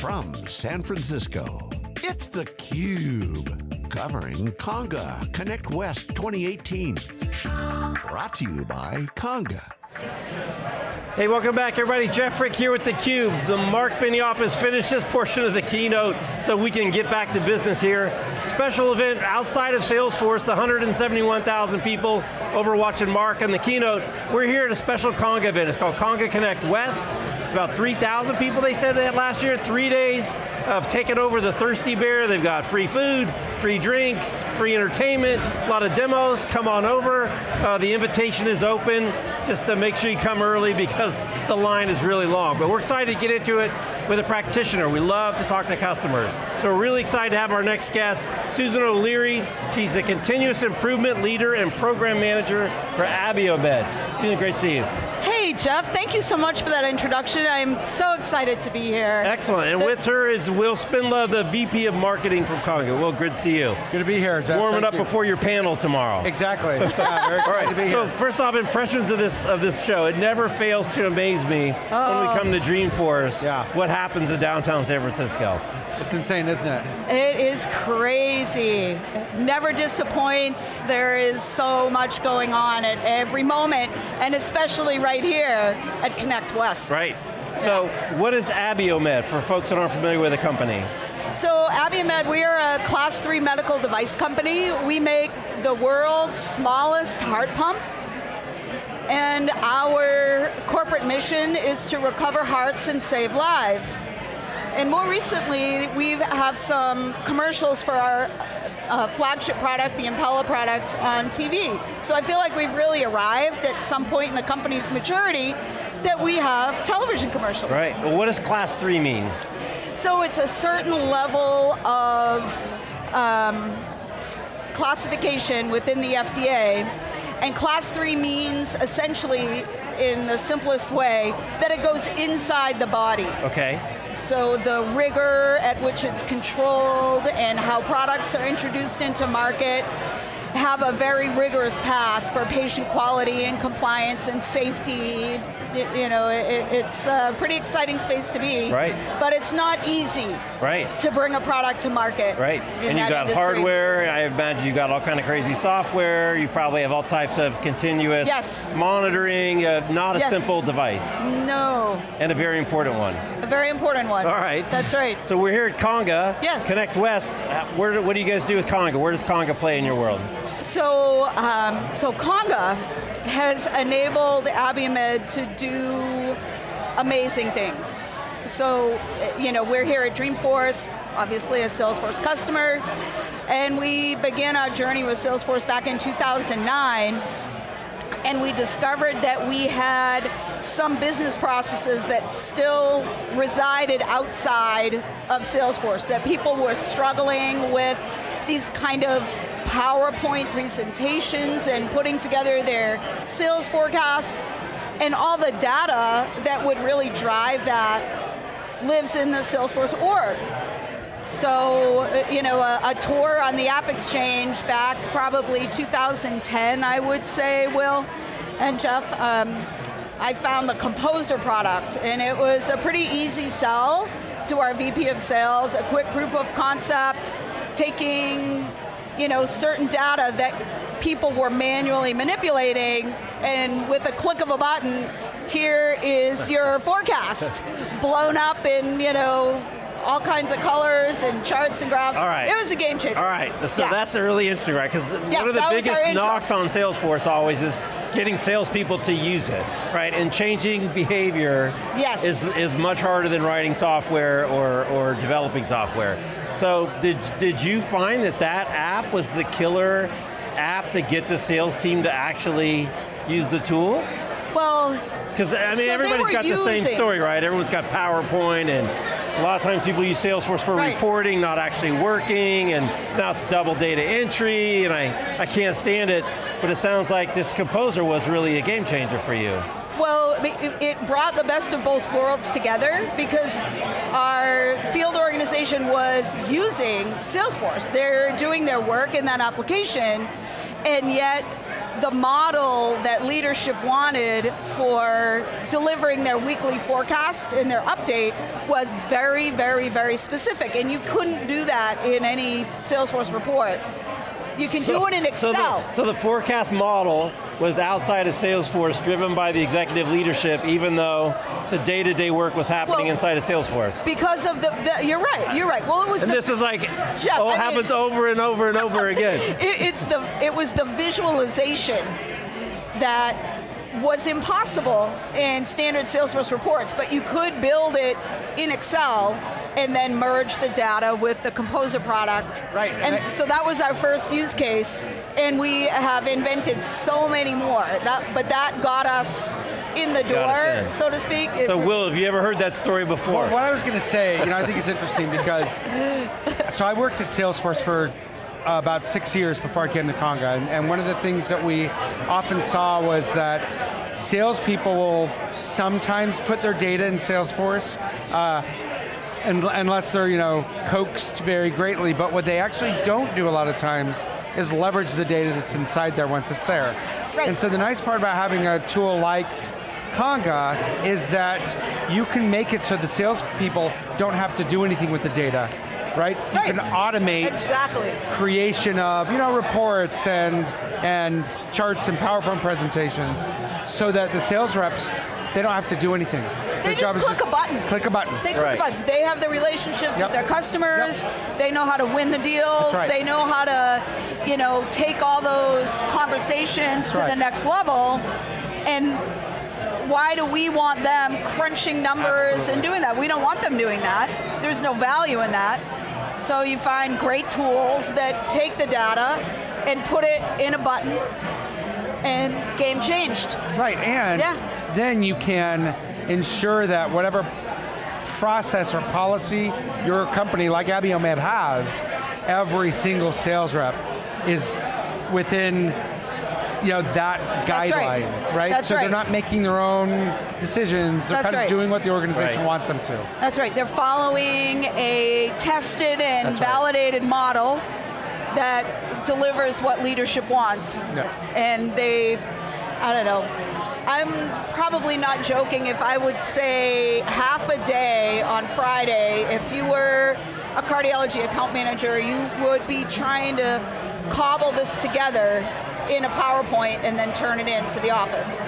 From San Francisco, it's theCUBE. Covering Conga Connect West 2018. Brought to you by Conga. Hey, welcome back everybody. Jeff Frick here with theCUBE. The Mark Benioff has finished this portion of the keynote so we can get back to business here. Special event outside of Salesforce, the 171,000 people over watching Mark and the keynote. We're here at a special Conga event. It's called Conga Connect West. It's about 3,000 people they said that last year, three days of taking over the Thirsty Bear. They've got free food, free drink, free entertainment, a lot of demos, come on over. Uh, the invitation is open, just to make sure you come early because the line is really long. But we're excited to get into it with a practitioner. We love to talk to customers. So we're really excited to have our next guest, Susan O'Leary. She's a continuous improvement leader and program manager for Abiomed. Susan, great to see you. Hey Jeff, thank you so much for that introduction. I'm so excited to be here. Excellent, and the with her is Will Spindler, the VP of Marketing from Conga. Will, good to see you. Good to be here, Jeff. Warming thank up you. before your panel tomorrow. Exactly, yeah, very excited to be here. So first off, impressions of this of this show. It never fails to amaze me oh. when we oh. come to Dreamforce, yeah. what happens in downtown San Francisco. It's insane, isn't it? It is crazy. It never disappoints. There is so much going on at every moment, and especially right here at Connect West. Right. So what is Abiomed for folks that aren't familiar with the company? So Abiomed, we are a class three medical device company. We make the world's smallest heart pump. And our corporate mission is to recover hearts and save lives. And more recently, we have some commercials for our uh, flagship product, the Impella product, on TV. So I feel like we've really arrived at some point in the company's maturity that we have television commercials. Right, well what does class three mean? So it's a certain level of um, classification within the FDA, and class three means essentially, in the simplest way, that it goes inside the body. Okay. So the rigor at which it's controlled and how products are introduced into market have a very rigorous path for patient quality and compliance and safety. It, you know, it, it's a pretty exciting space to be. Right. But it's not easy. Right. To bring a product to market. Right. and you've got industry. hardware. I imagine you've got all kind of crazy software. You probably have all types of continuous yes. monitoring. Uh, not a yes. simple device. No. And a very important one. A very important one. All right. That's right. So we're here at Conga. Yes. Connect West. Where, what do you guys do with Conga? Where does Conga play in your world? So, um, so Conga has enabled Abiomed to do amazing things. So, you know, we're here at Dreamforce, obviously a Salesforce customer, and we began our journey with Salesforce back in 2009, and we discovered that we had some business processes that still resided outside of Salesforce, that people were struggling with these kind of PowerPoint presentations and putting together their sales forecast and all the data that would really drive that lives in the Salesforce org. So, you know, a, a, tour on the App Exchange back probably 2010, I would say, Will and Jeff, um, I found the Composer product, and it was a pretty easy sell to our VP of sales, a quick proof of concept, taking you know, certain data that people were manually manipulating, and with a click of a button, here is your forecast, blown up in, you know, all kinds of colors and charts and graphs. All right. It was a game changer. All right, so yeah. that's really interesting, right? Because yes, one of the biggest knocks on Salesforce always is getting salespeople to use it, right? And changing behavior yes. is, is much harder than writing software or, or developing software. So did, did you find that that app was the killer app to get the sales team to actually use the tool? Well, because I mean so everybody's got using. the same story, right? Everyone's got PowerPoint and a lot of times people use Salesforce for right. reporting, not actually working, and now it's double data entry, and I, I can't stand it, but it sounds like this Composer was really a game changer for you. Well, it brought the best of both worlds together because our field organization was using Salesforce. They're doing their work in that application, and yet the model that leadership wanted for delivering their weekly forecast and their update was very, very, very specific, and you couldn't do that in any Salesforce report. You can So- do it in so the- Excel. So the, forecast model was outside of Salesforce, driven by the executive leadership, even though the day-to-day work was happening Well- inside of Salesforce. because of the, the, you're right, you're right. Well, it was And the, this is like, Jeff, oh, I it mean- happens over and over and over again. it, it's the, it was the visualization that was impossible in standard Salesforce reports, but you could build it in Excel and then merge the data with the Composer product. Right, And, and I- so that was our first use case, and we have invented so many more. That, but that got us in the door, in. so to speak. So Will, have you ever heard that story before? Well, what I was going to say, you know, I think it's interesting because, so I worked at Salesforce for uh, about six years before I came to Conga, and, and one of the things that we often saw was that salespeople will sometimes put their data in Salesforce, uh, un- unless they're, you know, coaxed very greatly, but what they actually don't do a lot of times is leverage the data that's inside there once it's there. Right. And so the nice part about having a tool like Conga is that you can make it so the salespeople don't have to do anything with the data, right? You can automate Exactly. creation of you know reports and and charts and PowerPoint presentations, so that the sales reps they don't have to do anything. They just click a button. Click a button. They click Right. a button. They have the relationships Yep. with their customers. They know how to win the deals. That's right. They know how to, you know, take all those conversations to right. the next level. And why do we want them crunching numbers and doing that? We don't want them doing that. There's no value in that. So you find great tools that take the data and put it in a button and game changed. Right, and Yeah. then you can ensure that whatever process or policy your company like Abiomed has, every single sales rep is within you know that That's guideline, right? That's so right. they're not making their own decisions, they're That's kind right. of doing what the organization Right. wants them to. That's right. They're following a tested and That's right. validated model that delivers what leadership wants. Yeah. And they, I don't know. I'm probably not joking if I would say half a day on Friday, if you were a cardiology account manager, you would be trying to cobble this together in a PowerPoint and then turn it into the office.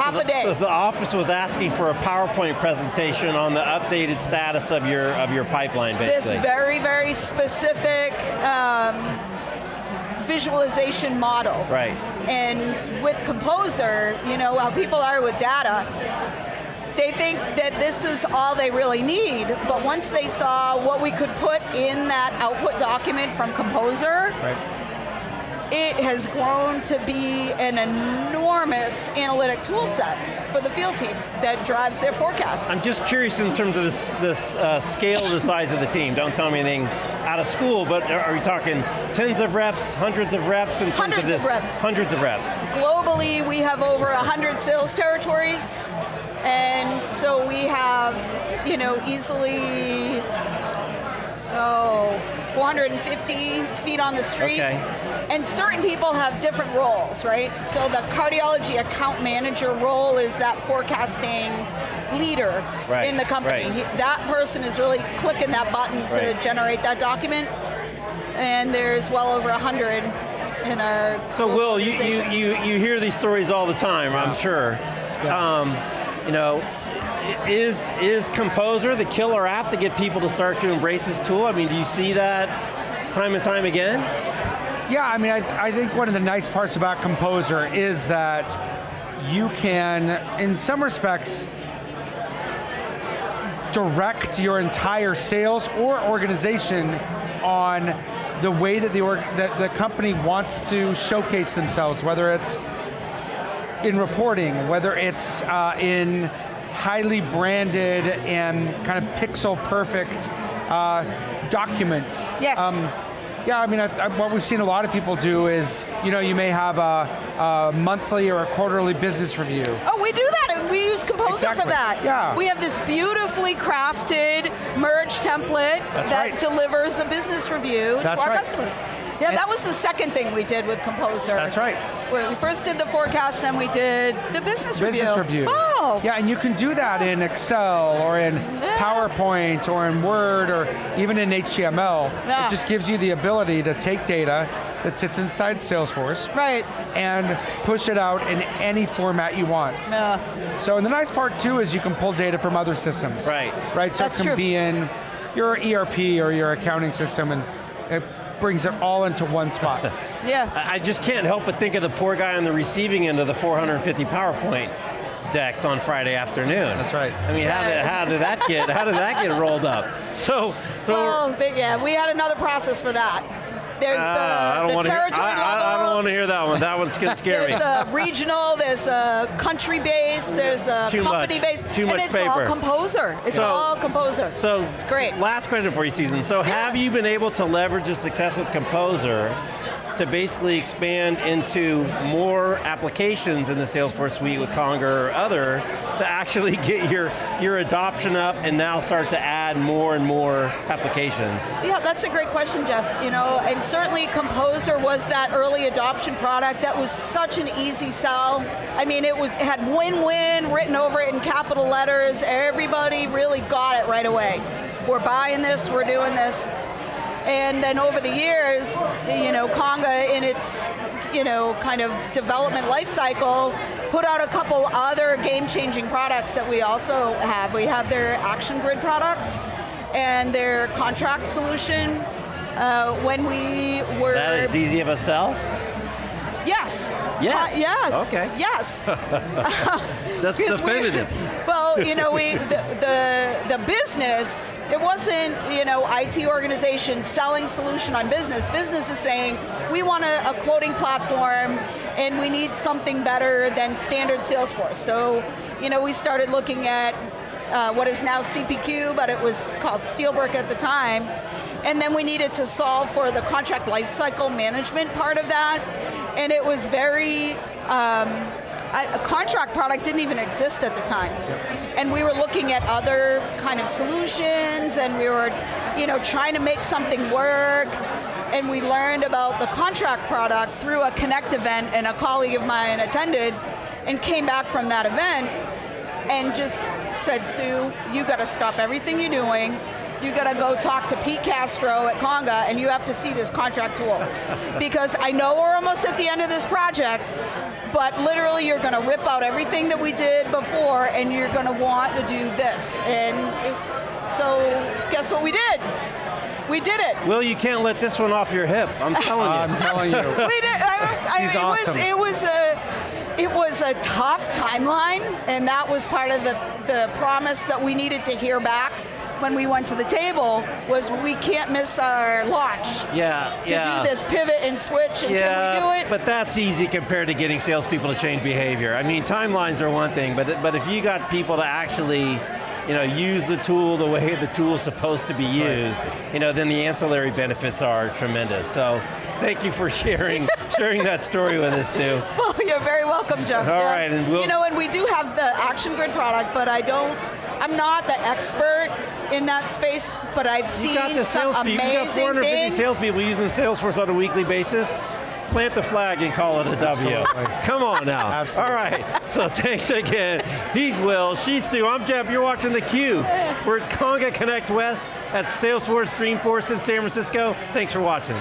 Half a day. So the office was asking for a PowerPoint presentation on the updated status of your of your pipeline, basically. this very, very specific um, visualization model. right. And with Composer, you know, how people are with data, they think that this is all they really need, but once they saw what we could put in that output document from Composer, Right. it has grown to be an enormous analytic tool set for the field team that drives their forecast. I'm just curious in terms of this, this uh, scale, the size of the team. Don't tell me anything out of school, but are we talking tens of reps, hundreds of reps in terms Hundreds of of reps. Hundreds of reps. Globally, we have over 100 sales territories, and so we have, you know, easily, oh, 450 feet on the street. Okay. And certain people have different roles, right? So the cardiology account manager role is that forecasting leader Right, in the company. right. He- that person is really clicking that button to Right. generate that document. And there's well over 100 in our So Will, you, you, you, you hear these stories all the time, I'm sure. Um, you know, i- is, is Composer the killer app to get people to start to embrace this tool? I mean, do you see that time and time again? Yeah, I mean, I, I think one of the nice parts about Composer is that you can, in some respects, direct your entire sales or organization on the way that the, that the company wants to showcase themselves, whether it's in reporting, whether it's uh, in highly branded and kind of pixel perfect uh, documents. Yes. yeah, I mean, I, I, what we've seen a lot of people do is, you know, you may have a, a monthly or a quarterly business review. Oh, we do that, and we use Composer Exactly. for that. Yeah. We have this beautifully crafted merge template That's that right. delivers a business review That's to our right. customers. Yeah, And- that was the second thing we did with Composer. That's right. We first did the forecast, and we did the business, business review. review. Oh, Yeah, and you can do that in Excel or in PowerPoint or in Word or even in HTML. Yeah. It just gives you the ability to take data that sits inside Salesforce right. and push it out in any format you want. Yeah. So and the nice part too is you can pull data from other systems. Right. Right, so That's it can true. be in your ERP or your accounting system and it brings it all into one spot. Yeah. I I just can't help but think of the poor guy on the receiving end of the 450 PowerPoint decks on Friday afternoon. That's right. I mean, how did, how did that get how did that get rolled up? So so Well, yeah, we had another process for that. There's Ah, the, the wanna hear- I. I, I don't want to hear that one. That one's gonna scare me. There's a regional, there's a country based, there's a Too company much. based, Too and much it's all composer. It's So- all composer. So it's great. Last question for you, Susan. So have you been able to leverage the success with Composer to basically expand into more applications in the Salesforce suite with Conga or other to actually get your, your adoption up and now start to add more and more applications? Yeah, that's a great question, Jeff. You know, and certainly Composer was that early adoption product that was such an easy sell. I mean, it was it had win-win written over it in capital letters. Everybody really got it right away. We're buying this, we're doing this. And then over the years, you know, Conga in its, you know, kind of development life cycle, put out a couple other game-changing products that we also have. We have their Action Grid product and their contract solution. Uh, when we were Is that as easy of a sell? yes, Yes. Uh, yes, Okay. yes. That's definitive. You know, we the, the the business. It wasn't you know IT organization selling solution on business. Business is saying we want a, a quoting platform, and we need something better than standard Salesforce. So, you know, we started looking at uh, what is now CPQ, but it was called Steelbrick at the time. And then we needed to solve for the contract lifecycle management part of that. And it was very, um, a a contract product didn't even exist at the time. And we were looking at other kind of solutions and we were, you know, trying to make something work. And we learned about the contract product through a Connect event and a colleague of mine attended and came back from that event and just said, Sue, you got to stop everything you're doing. You got to go talk to Pete Castro at Conga, and you have to see this contract tool. because I know we're almost at the end of this project, but literally you're going to rip out everything that we did before, and you're going to want to do this. And it- so, guess what we did? We did it. Will, you can't let this one off your hip. I'm telling you. I'm telling you. we did. I, I, She's it awesome. was it was a it was a tough timeline, and that was part of the the promise that we needed to hear back when we went to the table was we can't miss our launch yeah, to yeah. do this pivot and switch, and Yeah, can we do it? but that's easy compared to getting salespeople to change behavior. I mean, timelines are one thing, but but if you got people to actually, you know, use the tool the way the tool's supposed to be used, you know, then the ancillary benefits are tremendous. So, thank you for sharing sharing that story with us, Sue. Well, you're very welcome, Jeff. All Yeah. right, and we'll- you know, and we do have the Action Grid product, but I don't. I'm not the expert in that space, but I've You seen got the some salespeople. You got amazing 450 things. salespeople using Salesforce on a weekly basis. Plant the flag and call it a W. Absolutely. Come on now. Absolutely. All right. So thanks again. He's Will. She's Sue. I'm Jeff. You're watching theCUBE. We're at Conga Connect West at Salesforce Dreamforce in San Francisco. Thanks for watching.